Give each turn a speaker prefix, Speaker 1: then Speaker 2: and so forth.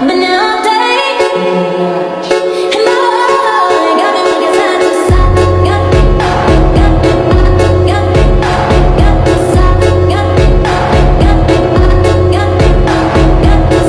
Speaker 1: But now